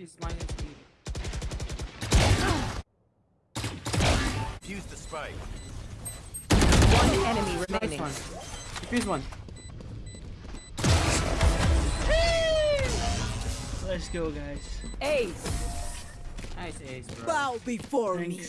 She's minus three. Fuse the spike. One enemy Nice remaining. one. Defuse one. Let's go, guys. Ace. Nice ace, bro. Bow before me.